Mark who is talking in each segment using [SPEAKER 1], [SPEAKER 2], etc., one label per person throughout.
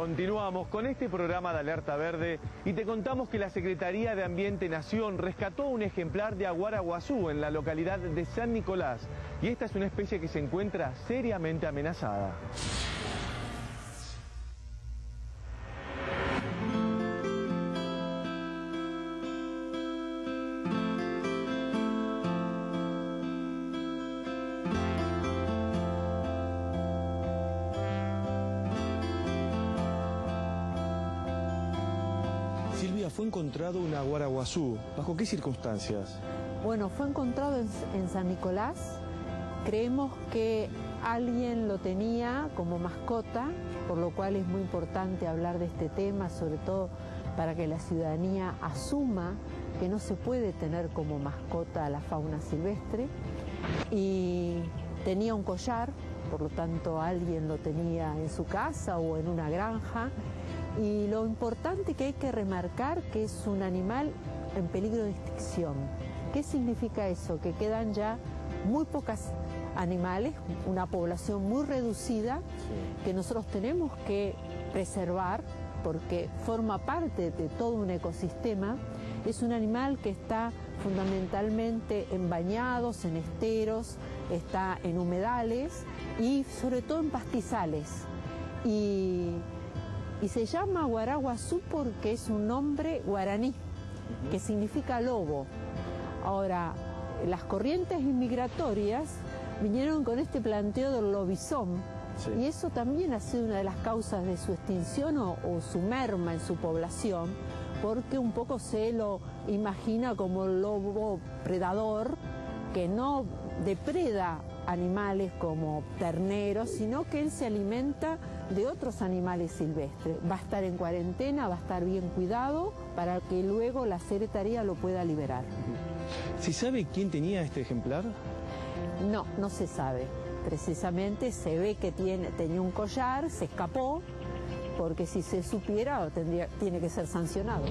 [SPEAKER 1] Continuamos con este programa de Alerta Verde y te contamos que la Secretaría de Ambiente Nación rescató un ejemplar de aguaraguazú en la localidad de San Nicolás y esta es una especie que se encuentra seriamente amenazada. Fue encontrado un aguaraguazú. ¿Bajo qué circunstancias?
[SPEAKER 2] Bueno, fue encontrado en, en, San Nicolás. Creemos que alguien lo tenía como mascota, por lo cual es muy importante hablar de este tema, sobre todo para que la ciudadanía asuma que no se puede tener como mascota a la fauna silvestre. Y tenía un collar, por lo tanto alguien lo tenía en su casa o en una granja y lo importante que hay que remarcar que es un animal en peligro de extinción. ¿Qué significa eso? Que quedan ya muy pocos animales, una población muy reducida que nosotros tenemos que preservar porque forma parte de todo un ecosistema. Es un animal que está fundamentalmente en bañados, en esteros, está en humedales y sobre todo en pastizales. Y y se llama Guaraguazú porque es un nombre guaraní, que significa lobo. Ahora, las corrientes inmigratorias vinieron con este planteo del lobizón, sí. y eso también ha sido una de las causas de su extinción o, o, su merma en su población, porque un poco se lo imagina como el lobo predador que no depreda animales como terneros, sino que él se alimenta de otros animales silvestres. Va a estar en cuarentena, va a estar bien cuidado para que luego la secretaría lo pueda liberar.
[SPEAKER 1] ¿Se sabe quién tenía este ejemplar?
[SPEAKER 2] No, no se sabe. Precisamente se ve que tiene, tenía un collar, se escapó, porque si se supiera tendría, tiene que ser sancionado.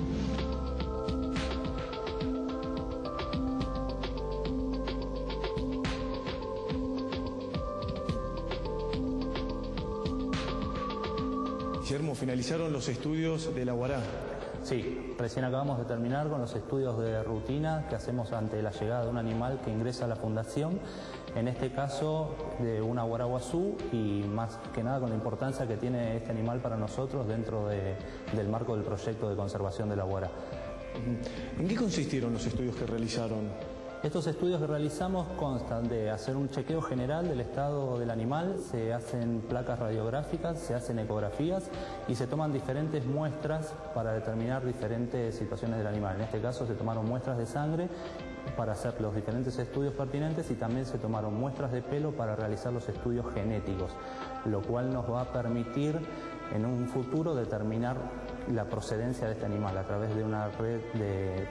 [SPEAKER 1] Guillermo, finalizaron los estudios de la Guará.
[SPEAKER 3] Sí, recién acabamos de terminar con los estudios de rutina que hacemos ante la llegada de un animal que ingresa a la fundación, en este caso de una guaraguazú y más que nada con la importancia que tiene este animal para nosotros dentro de, del marco del proyecto de conservación de la guara.
[SPEAKER 1] ¿En qué consistieron los estudios que realizaron?
[SPEAKER 3] Estos estudios que realizamos constan de hacer un chequeo general del estado del animal, se hacen placas radiográficas, se hacen ecografías y se toman diferentes muestras para determinar diferentes situaciones del animal. En este caso se tomaron muestras de sangre para hacer los diferentes estudios pertinentes y también se tomaron muestras de pelo para realizar los estudios genéticos, lo cual nos va a permitir en un futuro determinar la procedencia de este animal a través de una red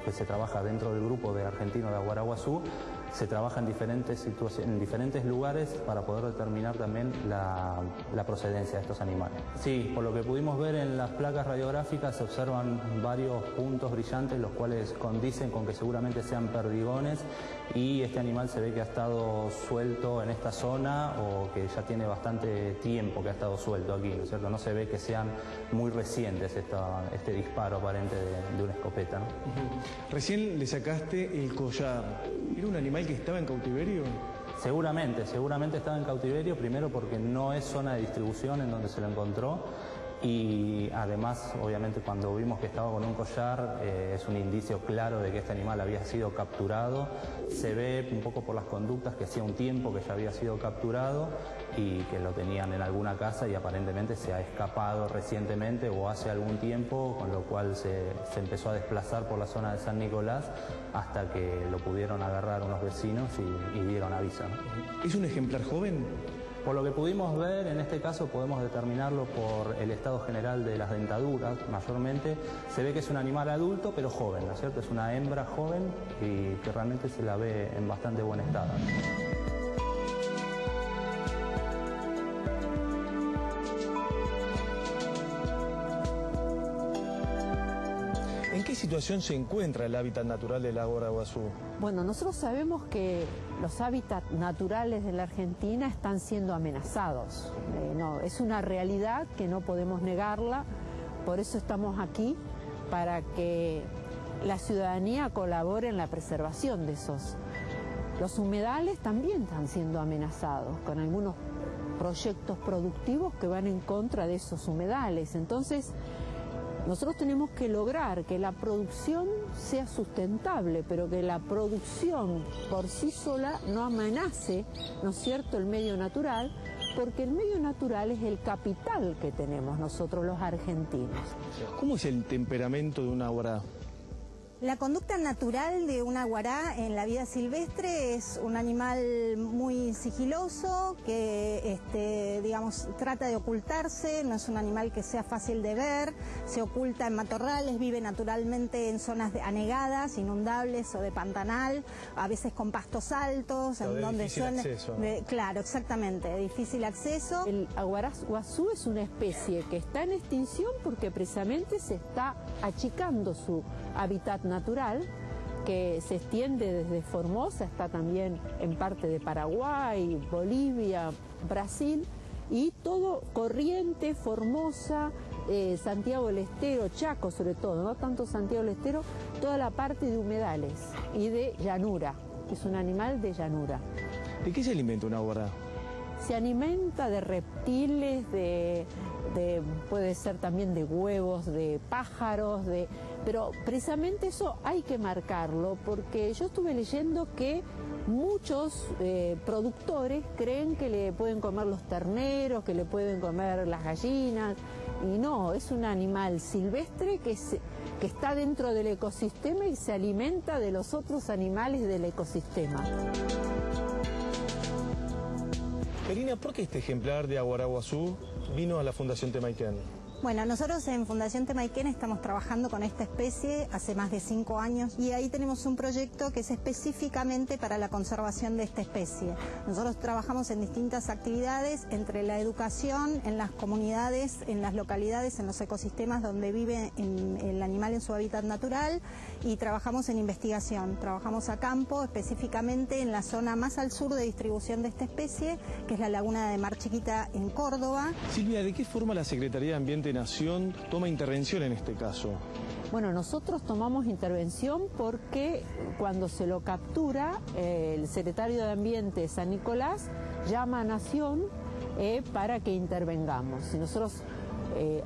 [SPEAKER 3] que se trabaja dentro del grupo de argentino de Aguaraguazú. Se trabaja en diferentes, en diferentes lugares para poder determinar también la, procedencia de estos animales. Sí, por lo que pudimos ver en las placas radiográficas se observan varios puntos brillantes, los cuales condicen con que seguramente sean perdigones y este animal se ve que ha estado suelto en esta zona o que ya tiene bastante tiempo que ha estado suelto aquí, ¿no es cierto? No se ve que sean muy recientes este disparo aparente de, una escopeta.
[SPEAKER 1] Recién le sacaste el collar. ¿Era un animal que estaba en cautiverio?
[SPEAKER 3] Seguramente, seguramente estaba en cautiverio, primero porque no es zona de distribución en donde se lo encontró y además obviamente cuando vimos que estaba con un collar eh, es un indicio claro de que este animal había sido capturado se ve un poco por las conductas que hacía un tiempo que ya había sido capturado y que lo tenían en alguna casa y aparentemente se ha escapado recientemente o hace algún tiempo con lo cual se, se empezó a desplazar por la zona de San Nicolás hasta que lo pudieron agarrar unos vecinos y, y dieron aviso ¿no?
[SPEAKER 1] ¿Es un ejemplar joven?
[SPEAKER 3] Por lo que pudimos ver, en este caso podemos determinarlo por el estado general de las dentaduras, mayormente. Se ve que es un animal adulto, pero joven, ¿no es cierto? Es una hembra joven y que realmente se la ve en bastante buen estado.
[SPEAKER 1] Qué situación se encuentra el hábitat natural del lago Araguazú?
[SPEAKER 2] Bueno, nosotros sabemos que los hábitats naturales de la Argentina están siendo amenazados. Eh, no, es una realidad que no podemos negarla Por eso estamos aquí, para que la ciudadanía colabore en la preservación de esos. Los humedales también están siendo amenazados con algunos proyectos productivos que van en contra de esos humedales. Entonces, nosotros tenemos que lograr que la producción sea sustentable, pero que la producción por sí sola no amenace, ¿no es cierto?, el medio natural, porque el medio natural es el capital que tenemos nosotros los argentinos.
[SPEAKER 1] ¿Cómo es el temperamento de una obra
[SPEAKER 4] la conducta natural de un aguará en la vida silvestre es un animal muy sigiloso que, este, digamos, trata de ocultarse, no es un animal que sea fácil de ver, se oculta en matorrales, vive naturalmente en zonas anegadas, inundables o de pantanal, a veces con pastos altos,
[SPEAKER 1] en donde son... Acceso.
[SPEAKER 4] claro, exactamente, de difícil acceso.
[SPEAKER 2] El aguará guazú es una especie que está en extinción porque precisamente se está achicando su hábitat natural que se extiende desde Formosa, está también en parte de Paraguay, Bolivia, Brasil, y todo Corriente, Formosa, eh, Santiago del Estero, Chaco sobre todo, no tanto Santiago del Estero, toda la parte de humedales y de llanura, es un animal de llanura.
[SPEAKER 1] ¿De qué se alimenta una guarda?
[SPEAKER 2] Se alimenta de reptiles, de, puede ser también de huevos, de pájaros, de pero precisamente eso hay que marcarlo porque yo estuve leyendo que muchos eh, productores creen que le pueden comer los terneros, que le pueden comer las gallinas, y no, es un animal silvestre que, que está dentro del ecosistema y se alimenta de los otros animales del ecosistema.
[SPEAKER 1] Karina, ¿por qué este ejemplar de Aguaraguazú vino a la Fundación Temaiken?
[SPEAKER 4] Bueno, nosotros en Fundación Temaiken estamos trabajando con esta especie hace más de cinco años y ahí tenemos un proyecto que es específicamente para la conservación de esta especie. Nosotros trabajamos en distintas actividades entre la educación en las comunidades, en las localidades, en los ecosistemas donde vive el animal en su hábitat natural y trabajamos en investigación. Trabajamos a campo, específicamente en la zona más al sur de distribución de esta especie, que es la laguna de Mar Chiquita en Córdoba.
[SPEAKER 1] Silvia, ¿de qué forma la Secretaría de Ambiente Nación toma intervención en este caso?
[SPEAKER 2] Bueno, nosotros tomamos intervención porque cuando se lo captura, eh, el secretario de Ambiente San Nicolás llama a Nación eh, para que intervengamos. Y nosotros eh,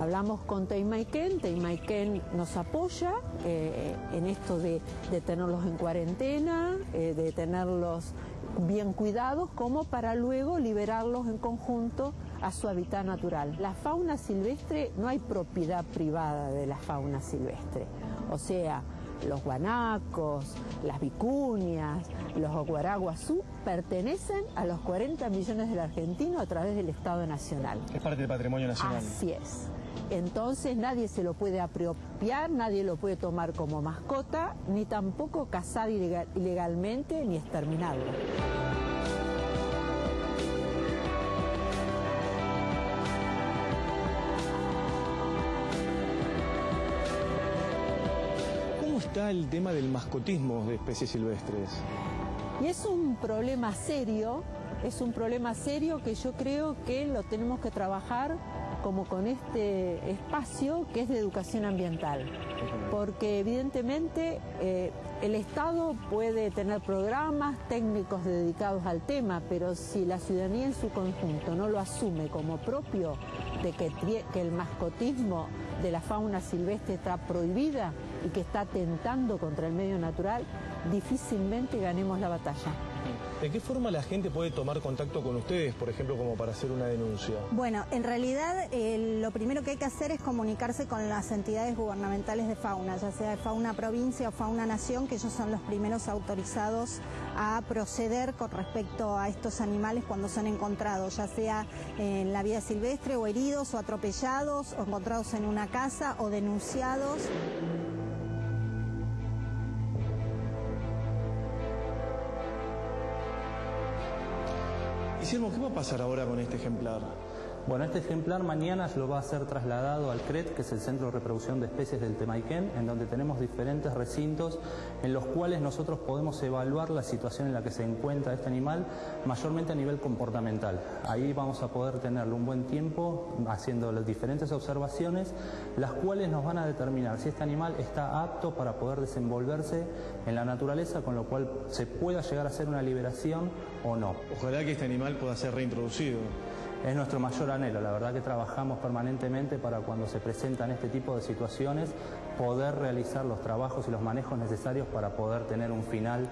[SPEAKER 2] hablamos con Teimaiken, Teimaiken nos apoya en esto de, de, tenerlos en cuarentena, de tenerlos bien cuidados, como para luego liberarlos en conjunto a su hábitat natural. La fauna silvestre, no hay propiedad privada de la fauna silvestre. O sea, los guanacos, las vicuñas, los guaraguazú pertenecen a los 40 millones del argentino a través del Estado Nacional.
[SPEAKER 1] Es parte del patrimonio nacional.
[SPEAKER 2] Así es. Entonces nadie se lo puede apropiar, nadie lo puede tomar como mascota, ni tampoco cazar ilegalmente ni exterminarlo.
[SPEAKER 1] está el tema del mascotismo de especies silvestres?
[SPEAKER 2] Y es un problema serio, es un problema serio que yo creo que lo tenemos que trabajar como con este espacio que es de educación ambiental. Porque evidentemente eh, el Estado puede tener programas técnicos dedicados al tema, pero si la ciudadanía en su conjunto no lo asume como propio de que, que el mascotismo de la fauna silvestre está prohibida y que está atentando contra el medio natural, difícilmente ganemos la batalla.
[SPEAKER 1] ¿De qué forma la gente puede tomar contacto con ustedes, por ejemplo, como para hacer una denuncia?
[SPEAKER 4] Bueno, en realidad lo primero que hay que hacer es comunicarse con las entidades gubernamentales de fauna, ya sea de fauna provincia o fauna nación, que ellos son los primeros autorizados a proceder con respecto a estos animales cuando son encontrados, ya sea en la vida silvestre o heridos o atropellados o encontrados en una casa o denunciados.
[SPEAKER 1] Guillermo, ¿qué va a pasar ahora con este ejemplar?
[SPEAKER 3] Bueno, este ejemplar mañana lo va a ser trasladado al CRET, que es el Centro de Reproducción de Especies del Temaiken, en donde tenemos diferentes recintos en los cuales nosotros podemos evaluar la situación en la que se encuentra este animal, mayormente a nivel comportamental. Ahí vamos a poder tenerlo un buen tiempo haciendo las diferentes observaciones, las cuales nos van a determinar si este animal está apto para poder desenvolverse en la naturaleza, con lo cual se pueda llegar a hacer una liberación o no.
[SPEAKER 1] Ojalá que este animal pueda ser reintroducido
[SPEAKER 3] es nuestro mayor anhelo. La verdad que trabajamos permanentemente para cuando se presentan este tipo de situaciones poder realizar los trabajos y los manejos necesarios para poder tener un final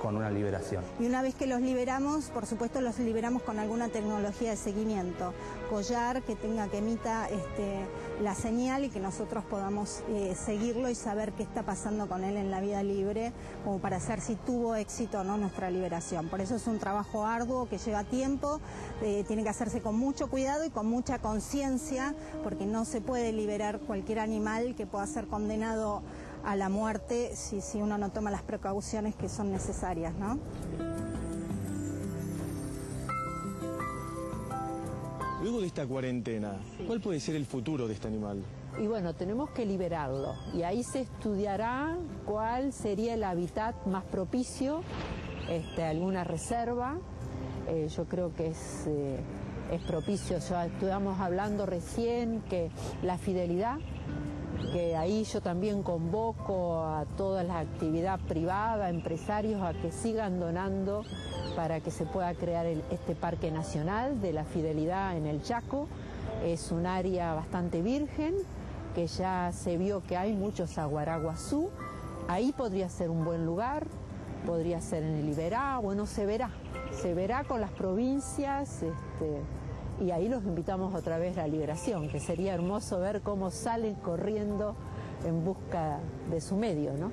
[SPEAKER 3] con una liberación.
[SPEAKER 4] Y una vez que los liberamos, por supuesto los liberamos con alguna tecnología de seguimiento, collar que tenga que emita este, la señal y que nosotros podamos eh, seguirlo y saber qué está pasando con él en la vida libre, como para saber si tuvo éxito o no nuestra liberación. Por eso es un trabajo arduo que lleva tiempo, eh, tiene que hacerse con mucho cuidado y con mucha conciencia, porque no se puede liberar cualquier animal que pueda ser condenado a la muerte si, si uno no toma las precauciones que son necesarias, ¿no?
[SPEAKER 1] Luego de esta cuarentena, ¿cuál puede ser el futuro de este animal?
[SPEAKER 2] Y bueno, tenemos que liberarlo y ahí se estudiará cuál sería el hábitat más propicio, este, alguna reserva. Eh, yo creo que es, eh, es propicio, ya estuvimos hablando recién que la fidelidad que ahí yo también convoco a toda la actividad privada, empresarios, a que sigan donando para que se pueda crear este Parque Nacional de la Fidelidad en el Chaco. Es un área bastante virgen, que ya se vio que hay muchos aguaraguazú. Ahí podría ser un buen lugar, podría ser en el Iberá, bueno, se verá. Se verá con las provincias. Este, y ahí los invitamos otra vez a la liberación, que sería hermoso ver cómo salen corriendo en busca de su medio, ¿no?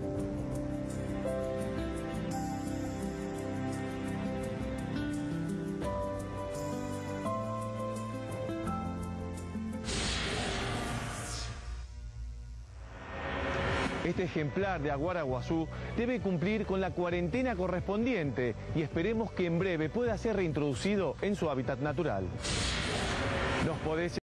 [SPEAKER 1] Este ejemplar de aguaraguazú debe cumplir con la cuarentena correspondiente y esperemos que en breve pueda ser reintroducido en su hábitat natural.